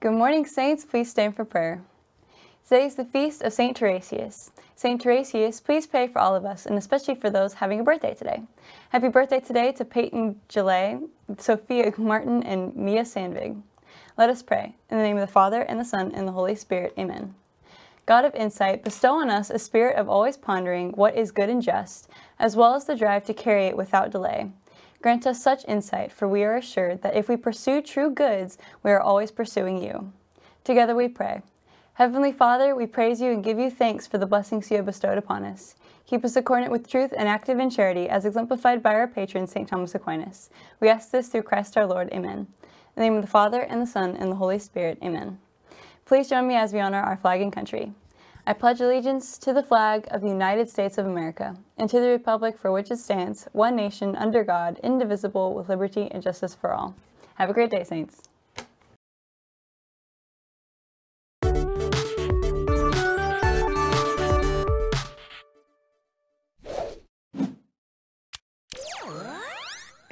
Good morning, Saints. Please stand for prayer. Today is the feast of St. Tarasius. St. Tarasius, please pray for all of us, and especially for those having a birthday today. Happy birthday today to Peyton Gillet, Sophia Martin, and Mia Sandvig. Let us pray. In the name of the Father, and the Son, and the Holy Spirit. Amen. God of insight, bestow on us a spirit of always pondering what is good and just, as well as the drive to carry it without delay. Grant us such insight, for we are assured that if we pursue true goods, we are always pursuing you. Together we pray. Heavenly Father, we praise you and give you thanks for the blessings you have bestowed upon us. Keep us accordant with truth and active in charity, as exemplified by our patron, St. Thomas Aquinas. We ask this through Christ our Lord. Amen. In the name of the Father, and the Son, and the Holy Spirit. Amen. Please join me as we honor our flag and country. I pledge allegiance to the flag of the United States of America and to the republic for which it stands, one nation, under God, indivisible, with liberty and justice for all. Have a great day, Saints.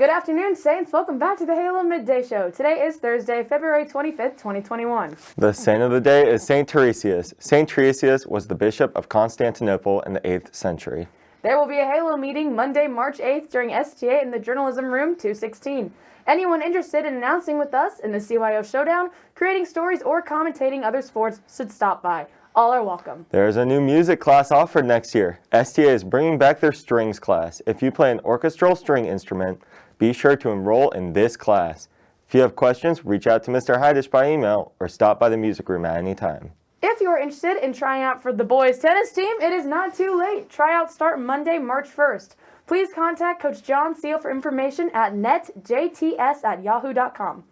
Good afternoon, Saints. Welcome back to the Halo Midday Show. Today is Thursday, February 25th, 2021. The saint of the day is Saint Tarasius. Saint Tarasius was the bishop of Constantinople in the 8th century. There will be a Halo meeting Monday, March 8th during STA in the Journalism Room 216. Anyone interested in announcing with us in the CYO Showdown, creating stories, or commentating other sports should stop by. All are welcome. There's a new music class offered next year. STA is bringing back their strings class. If you play an orchestral string instrument, be sure to enroll in this class. If you have questions, reach out to Mr. Heidish by email or stop by the music room at any time. If you are interested in trying out for the boys tennis team, it is not too late. Tryouts start Monday, March 1st. Please contact Coach John Seal for information at netjts at yahoo.com.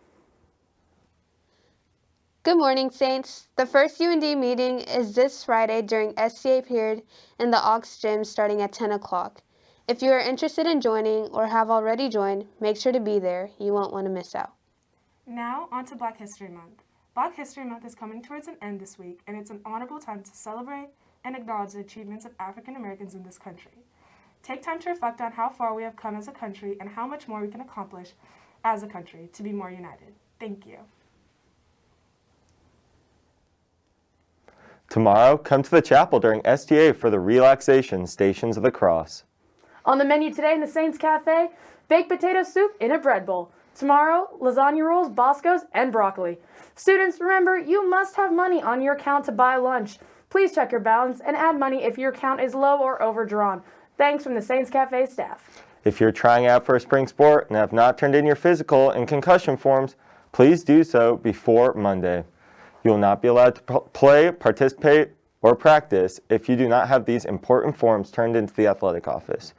Good morning, Saints. The first UND meeting is this Friday during SCA period in the Aux Gym starting at 10 o'clock. If you are interested in joining or have already joined, make sure to be there. You won't want to miss out. Now, on to Black History Month. Black History Month is coming towards an end this week, and it's an honorable time to celebrate and acknowledge the achievements of African Americans in this country. Take time to reflect on how far we have come as a country and how much more we can accomplish as a country to be more united. Thank you. Tomorrow, come to the chapel during STA for the relaxation Stations of the Cross. On the menu today in the Saints Cafe, baked potato soup in a bread bowl. Tomorrow, lasagna rolls, Boscos, and broccoli. Students, remember, you must have money on your account to buy lunch. Please check your balance and add money if your account is low or overdrawn. Thanks from the Saints Cafe staff. If you're trying out for a spring sport and have not turned in your physical and concussion forms, please do so before Monday. You will not be allowed to play, participate, or practice if you do not have these important forms turned into the athletic office.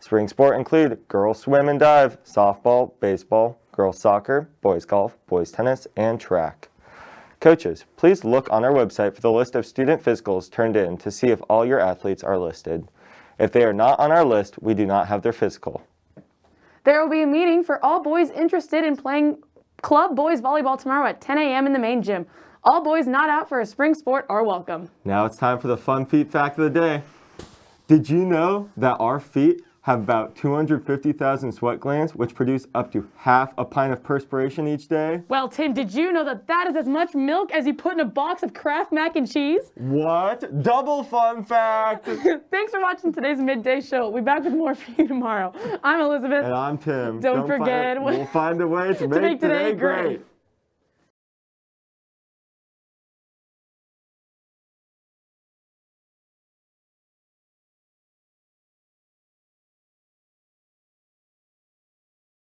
Spring sport include girls swim and dive, softball, baseball, girls soccer, boys golf, boys tennis, and track. Coaches, please look on our website for the list of student physicals turned in to see if all your athletes are listed. If they are not on our list, we do not have their physical. There will be a meeting for all boys interested in playing club boys volleyball tomorrow at 10 a.m. in the main gym. All boys not out for a spring sport are welcome. Now it's time for the fun feet fact of the day. Did you know that our feet have about 250,000 sweat glands, which produce up to half a pint of perspiration each day? Well, Tim, did you know that that is as much milk as you put in a box of Kraft mac and cheese? What? Double fun fact! Thanks for watching today's Midday Show. We'll be back with more for you tomorrow. I'm Elizabeth. And I'm Tim. Don't, Don't forget. Find, we'll find a way to, to make, make, today, today great. great.